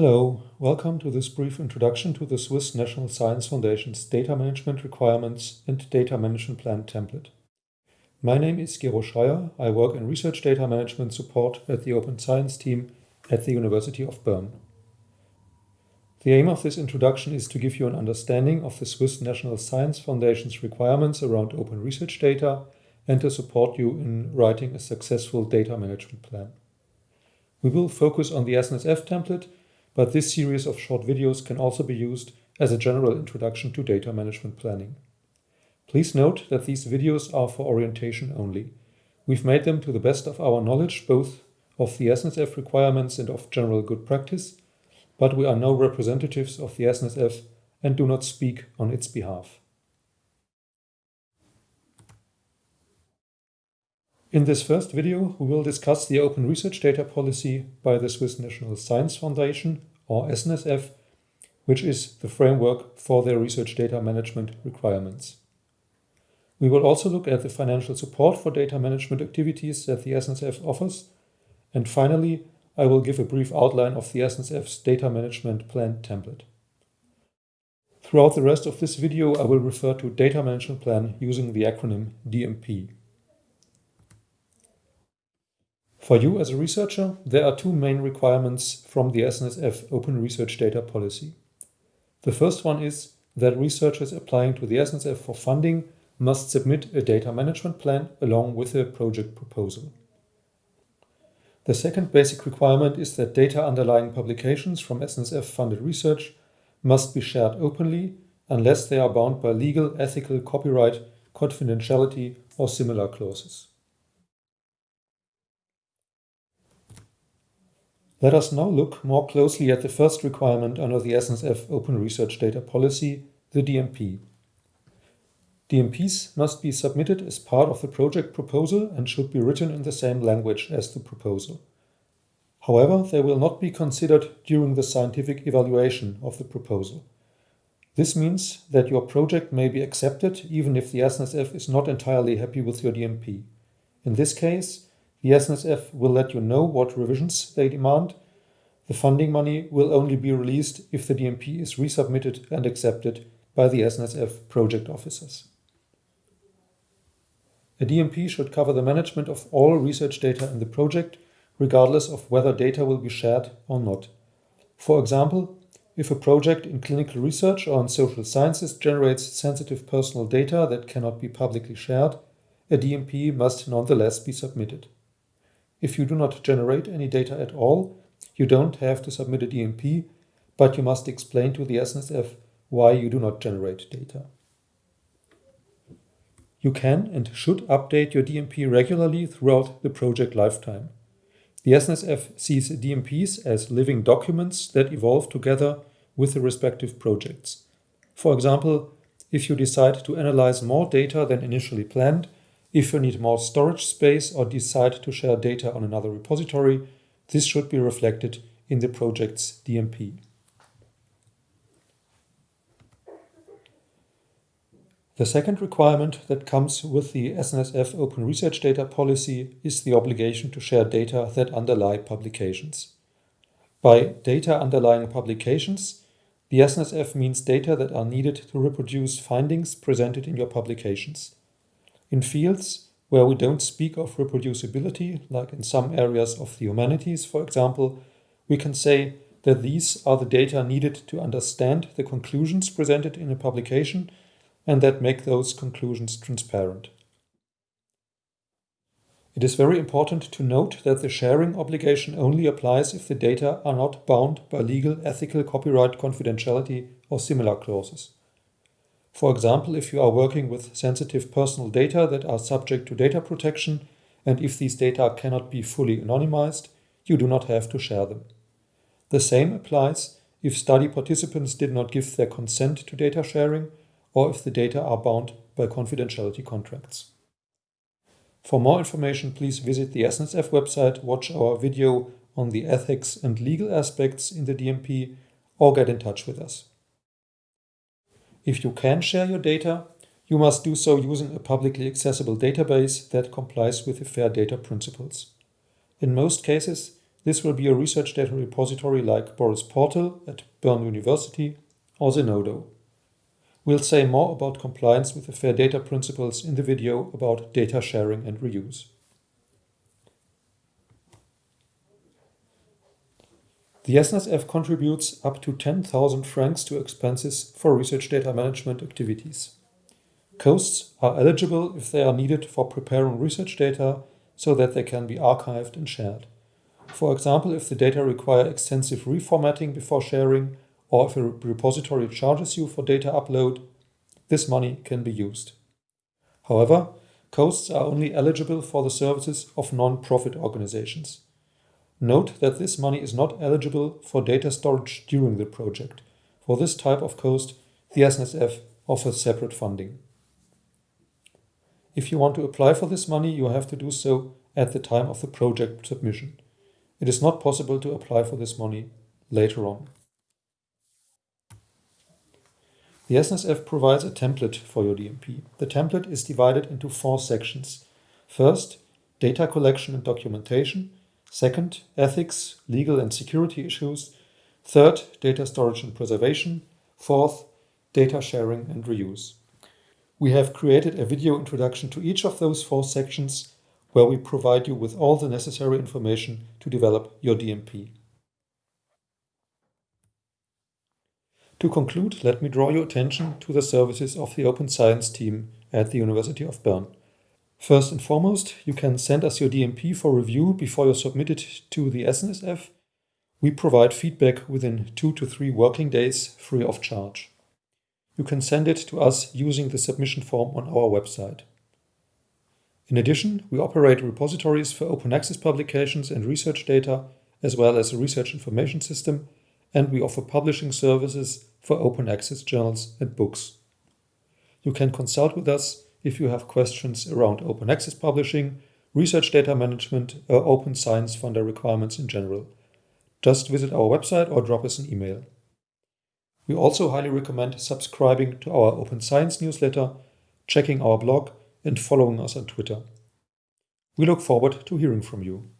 Hello, welcome to this brief introduction to the Swiss National Science Foundation's Data Management Requirements and Data Management Plan template. My name is Gero Schreier. I work in Research Data Management Support at the Open Science team at the University of Bern. The aim of this introduction is to give you an understanding of the Swiss National Science Foundation's requirements around open research data and to support you in writing a successful data management plan. We will focus on the SNSF template but this series of short videos can also be used as a general introduction to data management planning. Please note that these videos are for orientation only. We've made them to the best of our knowledge, both of the SNSF requirements and of general good practice, but we are no representatives of the SNSF and do not speak on its behalf. In this first video, we will discuss the Open Research Data Policy by the Swiss National Science Foundation, or SNSF, which is the framework for their research data management requirements. We will also look at the financial support for data management activities that the SNSF offers. And finally, I will give a brief outline of the SNSF's data management plan template. Throughout the rest of this video, I will refer to data management plan using the acronym DMP. For you as a researcher, there are two main requirements from the SNSF Open Research Data Policy. The first one is that researchers applying to the SNSF for funding must submit a data management plan along with a project proposal. The second basic requirement is that data underlying publications from SNSF-funded research must be shared openly unless they are bound by legal, ethical, copyright, confidentiality or similar clauses. Let us now look more closely at the first requirement under the SNSF Open Research Data Policy, the DMP. DMPs must be submitted as part of the project proposal and should be written in the same language as the proposal. However, they will not be considered during the scientific evaluation of the proposal. This means that your project may be accepted even if the SNSF is not entirely happy with your DMP. In this case, the SNSF will let you know what revisions they demand. The funding money will only be released if the DMP is resubmitted and accepted by the SNSF project officers. A DMP should cover the management of all research data in the project, regardless of whether data will be shared or not. For example, if a project in clinical research or in social sciences generates sensitive personal data that cannot be publicly shared, a DMP must nonetheless be submitted. If you do not generate any data at all, you don't have to submit a DMP, but you must explain to the SNSF why you do not generate data. You can and should update your DMP regularly throughout the project lifetime. The SNSF sees DMPs as living documents that evolve together with the respective projects. For example, if you decide to analyze more data than initially planned, if you need more storage space or decide to share data on another repository, this should be reflected in the project's DMP. The second requirement that comes with the SNSF Open Research Data Policy is the obligation to share data that underlie publications. By data underlying publications, the SNSF means data that are needed to reproduce findings presented in your publications. In fields where we don't speak of reproducibility, like in some areas of the humanities, for example, we can say that these are the data needed to understand the conclusions presented in a publication and that make those conclusions transparent. It is very important to note that the sharing obligation only applies if the data are not bound by legal, ethical, copyright, confidentiality or similar clauses. For example, if you are working with sensitive personal data that are subject to data protection, and if these data cannot be fully anonymized, you do not have to share them. The same applies if study participants did not give their consent to data sharing, or if the data are bound by confidentiality contracts. For more information, please visit the SNSF website, watch our video on the ethics and legal aspects in the DMP, or get in touch with us. If you can share your data, you must do so using a publicly accessible database that complies with the FAIR data principles. In most cases, this will be a research data repository like Boris Portal at Bern University or Zenodo. We'll say more about compliance with the Fair Data principles in the video about data sharing and reuse. The SNSF contributes up to 10,000 francs to expenses for research data management activities. Costs are eligible if they are needed for preparing research data so that they can be archived and shared. For example, if the data require extensive reformatting before sharing, or if a repository charges you for data upload, this money can be used. However, costs are only eligible for the services of non-profit organizations. Note that this money is not eligible for data storage during the project. For this type of cost, the SNSF offers separate funding. If you want to apply for this money, you have to do so at the time of the project submission. It is not possible to apply for this money later on. The SNSF provides a template for your DMP. The template is divided into four sections. First, data collection and documentation. Second, ethics, legal and security issues. Third, data storage and preservation. Fourth, data sharing and reuse. We have created a video introduction to each of those four sections where we provide you with all the necessary information to develop your DMP. To conclude, let me draw your attention to the services of the Open Science team at the University of Bern. First and foremost, you can send us your DMP for review before you submit it to the SNSF. We provide feedback within two to three working days free of charge. You can send it to us using the submission form on our website. In addition, we operate repositories for open access publications and research data, as well as a research information system, and we offer publishing services for open access journals and books. You can consult with us if you have questions around open access publishing, research data management, or open science funder requirements in general. Just visit our website or drop us an email. We also highly recommend subscribing to our Open Science newsletter, checking our blog, and following us on Twitter. We look forward to hearing from you.